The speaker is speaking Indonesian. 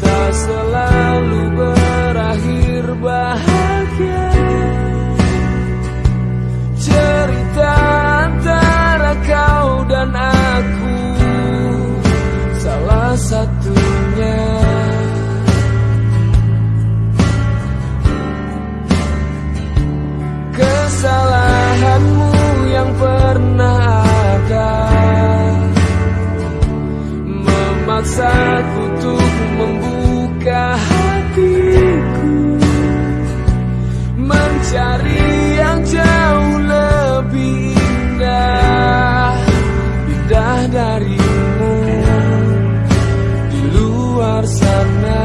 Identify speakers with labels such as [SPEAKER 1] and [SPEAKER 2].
[SPEAKER 1] Tak selalu berakhir bahagia. saat untuk membuka hatiku. Mencari yang jauh lebih indah Indah darimu. Di luar sana